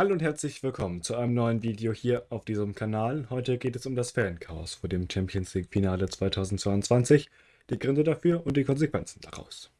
Hallo und herzlich willkommen zu einem neuen Video hier auf diesem Kanal. Heute geht es um das Fanchaos vor dem Champions League Finale 2022, die Gründe dafür und die Konsequenzen daraus.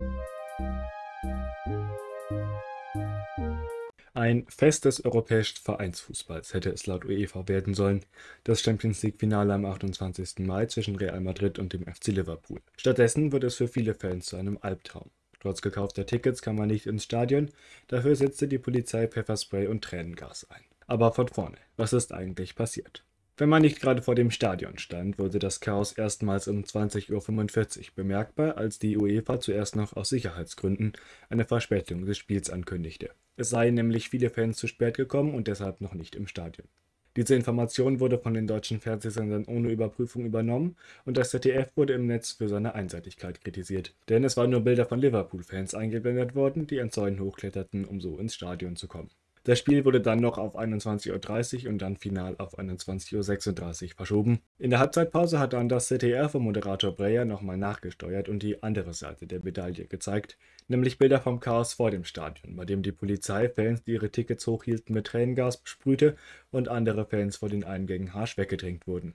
Ein Fest des europäischen Vereinsfußballs hätte es laut UEFA werden sollen, das Champions League Finale am 28. Mai zwischen Real Madrid und dem FC Liverpool. Stattdessen wird es für viele Fans zu einem Albtraum. Trotz gekaufter Tickets kam man nicht ins Stadion, dafür setzte die Polizei Pfefferspray und Tränengas ein. Aber von vorne, was ist eigentlich passiert? Wenn man nicht gerade vor dem Stadion stand, wurde das Chaos erstmals um 20.45 Uhr bemerkbar, als die UEFA zuerst noch aus Sicherheitsgründen eine Verspätung des Spiels ankündigte. Es seien nämlich viele Fans zu spät gekommen und deshalb noch nicht im Stadion. Diese Information wurde von den deutschen Fernsehsendern ohne Überprüfung übernommen und das ZDF wurde im Netz für seine Einseitigkeit kritisiert. Denn es waren nur Bilder von Liverpool-Fans eingeblendet worden, die an Zäunen hochkletterten, um so ins Stadion zu kommen. Das Spiel wurde dann noch auf 21.30 Uhr und dann final auf 21.36 Uhr verschoben. In der Halbzeitpause hat dann das ZDF und Moderator Breyer nochmal nachgesteuert und die andere Seite der Medaille gezeigt, nämlich Bilder vom Chaos vor dem Stadion, bei dem die Polizei Fans, die ihre Tickets hochhielten, mit Tränengas besprühte und andere Fans vor den Eingängen harsch weggedrängt wurden.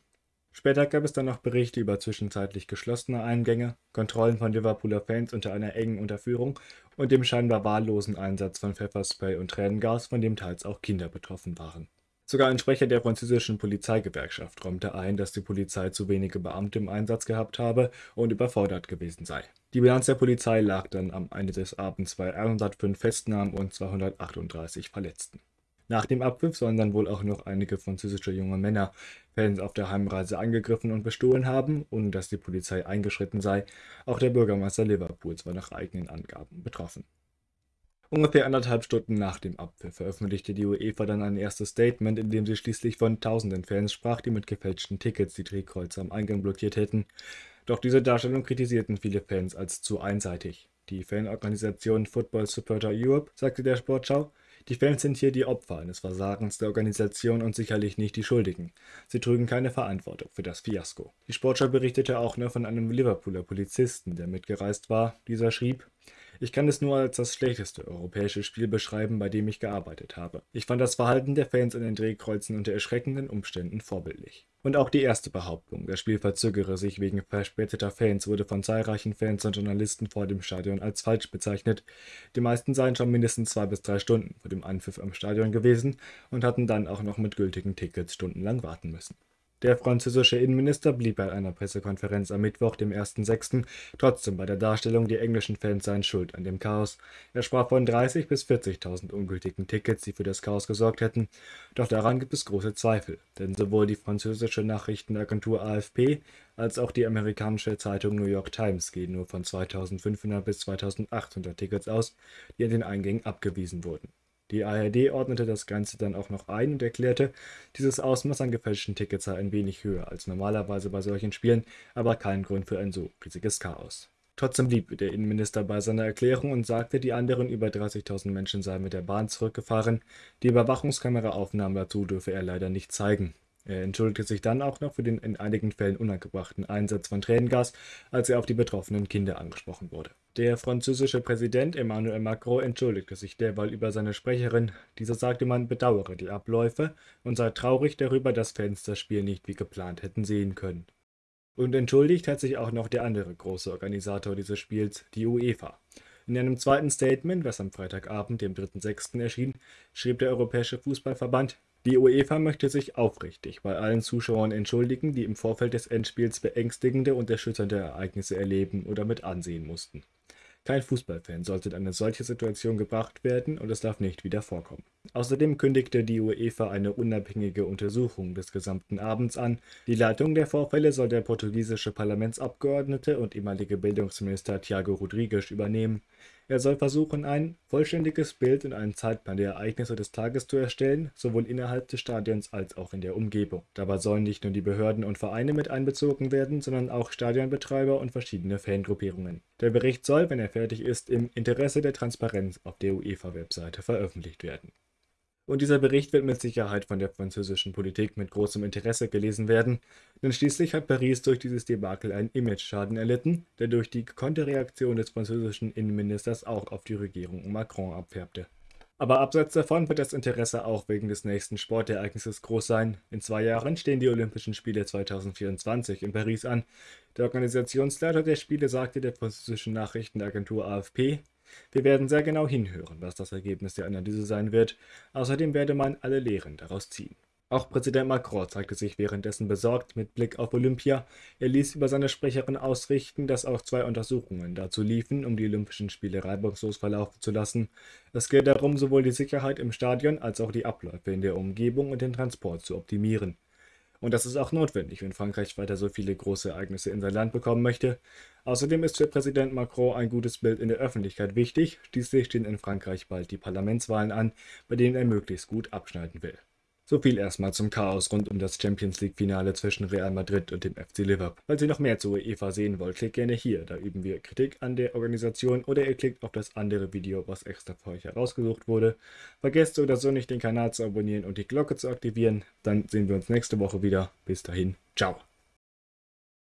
Später gab es dann noch Berichte über zwischenzeitlich geschlossene Eingänge, Kontrollen von Liverpooler Fans unter einer engen Unterführung und dem scheinbar wahllosen Einsatz von Pfefferspray und Tränengas, von dem teils auch Kinder betroffen waren. Sogar ein Sprecher der französischen Polizeigewerkschaft räumte ein, dass die Polizei zu wenige Beamte im Einsatz gehabt habe und überfordert gewesen sei. Die Bilanz der Polizei lag dann am Ende des Abends bei 105 Festnahmen und 238 Verletzten. Nach dem Abpfiff sollen dann wohl auch noch einige französische junge Männer Fans auf der Heimreise angegriffen und bestohlen haben, ohne dass die Polizei eingeschritten sei. Auch der Bürgermeister Liverpools war nach eigenen Angaben betroffen. Ungefähr anderthalb Stunden nach dem Abpfiff veröffentlichte die UEFA dann ein erstes Statement, in dem sie schließlich von tausenden Fans sprach, die mit gefälschten Tickets die Drehkreuze am Eingang blockiert hätten. Doch diese Darstellung kritisierten viele Fans als zu einseitig. Die Fanorganisation Football Supporter Europe sagte der Sportschau, die Fans sind hier die Opfer eines Versagens der Organisation und sicherlich nicht die Schuldigen. Sie trügen keine Verantwortung für das Fiasko. Die Sportschau berichtete auch nur von einem Liverpooler Polizisten, der mitgereist war. Dieser schrieb, ich kann es nur als das schlechteste europäische Spiel beschreiben, bei dem ich gearbeitet habe. Ich fand das Verhalten der Fans an den Drehkreuzen unter erschreckenden Umständen vorbildlich. Und auch die erste Behauptung, das Spiel verzögere sich wegen verspäteter Fans, wurde von zahlreichen Fans und Journalisten vor dem Stadion als falsch bezeichnet. Die meisten seien schon mindestens zwei bis drei Stunden vor dem Anpfiff am Stadion gewesen und hatten dann auch noch mit gültigen Tickets stundenlang warten müssen. Der französische Innenminister blieb bei einer Pressekonferenz am Mittwoch, dem 1.6., trotzdem bei der Darstellung, die englischen Fans seien schuld an dem Chaos. Er sprach von 30.000 bis 40.000 ungültigen Tickets, die für das Chaos gesorgt hätten. Doch daran gibt es große Zweifel, denn sowohl die französische Nachrichtenagentur AFP als auch die amerikanische Zeitung New York Times gehen nur von 2.500 bis 2.800 Tickets aus, die an den Eingängen abgewiesen wurden. Die ARD ordnete das Ganze dann auch noch ein und erklärte, dieses Ausmaß an gefälschten Tickets sei ein wenig höher als normalerweise bei solchen Spielen, aber kein Grund für ein so riesiges Chaos. Trotzdem blieb der Innenminister bei seiner Erklärung und sagte, die anderen über 30.000 Menschen seien mit der Bahn zurückgefahren. Die Überwachungskameraaufnahmen dazu dürfe er leider nicht zeigen. Er entschuldigte sich dann auch noch für den in einigen Fällen unangebrachten Einsatz von Tränengas, als er auf die betroffenen Kinder angesprochen wurde. Der französische Präsident Emmanuel Macron entschuldigte sich derweil über seine Sprecherin. Dieser sagte, man bedauere die Abläufe und sei traurig darüber, dass Fans das Spiel nicht wie geplant hätten sehen können. Und entschuldigt hat sich auch noch der andere große Organisator dieses Spiels, die UEFA. In einem zweiten Statement, das am Freitagabend, dem 3.6. erschien, schrieb der Europäische Fußballverband, die UEFA möchte sich aufrichtig bei allen Zuschauern entschuldigen, die im Vorfeld des Endspiels beängstigende und erschütternde Ereignisse erleben oder mit ansehen mussten. Kein Fußballfan sollte in eine solche Situation gebracht werden und es darf nicht wieder vorkommen. Außerdem kündigte die UEFA eine unabhängige Untersuchung des gesamten Abends an. Die Leitung der Vorfälle soll der portugiesische Parlamentsabgeordnete und ehemalige Bildungsminister Thiago Rodrigues übernehmen. Er soll versuchen, ein vollständiges Bild und einen Zeitplan der Ereignisse des Tages zu erstellen, sowohl innerhalb des Stadions als auch in der Umgebung. Dabei sollen nicht nur die Behörden und Vereine mit einbezogen werden, sondern auch Stadionbetreiber und verschiedene Fangruppierungen. Der Bericht soll, wenn er fertig ist, im Interesse der Transparenz auf der UEFA-Webseite veröffentlicht werden. Und dieser Bericht wird mit Sicherheit von der französischen Politik mit großem Interesse gelesen werden, denn schließlich hat Paris durch dieses Debakel einen Image-Schaden erlitten, der durch die gekonnte Reaktion des französischen Innenministers auch auf die Regierung Macron abfärbte. Aber abseits davon wird das Interesse auch wegen des nächsten Sportereignisses groß sein. In zwei Jahren stehen die Olympischen Spiele 2024 in Paris an. Der Organisationsleiter der Spiele sagte der französischen Nachrichtenagentur AFP, wir werden sehr genau hinhören, was das Ergebnis der Analyse sein wird. Außerdem werde man alle Lehren daraus ziehen. Auch Präsident Macron zeigte sich währenddessen besorgt mit Blick auf Olympia. Er ließ über seine Sprecherin ausrichten, dass auch zwei Untersuchungen dazu liefen, um die Olympischen Spiele reibungslos verlaufen zu lassen. Es geht darum, sowohl die Sicherheit im Stadion als auch die Abläufe in der Umgebung und den Transport zu optimieren. Und das ist auch notwendig, wenn Frankreich weiter so viele große Ereignisse in sein Land bekommen möchte. Außerdem ist für Präsident Macron ein gutes Bild in der Öffentlichkeit wichtig. Schließlich stehen in Frankreich bald die Parlamentswahlen an, bei denen er möglichst gut abschneiden will. So viel erstmal zum Chaos rund um das Champions League-Finale zwischen Real Madrid und dem FC Liverpool. Falls ihr noch mehr zu UEFA sehen wollt, klickt gerne hier, da üben wir Kritik an der Organisation oder ihr klickt auf das andere Video, was extra für euch herausgesucht wurde. Vergesst so oder so nicht den Kanal zu abonnieren und die Glocke zu aktivieren. Dann sehen wir uns nächste Woche wieder. Bis dahin, ciao.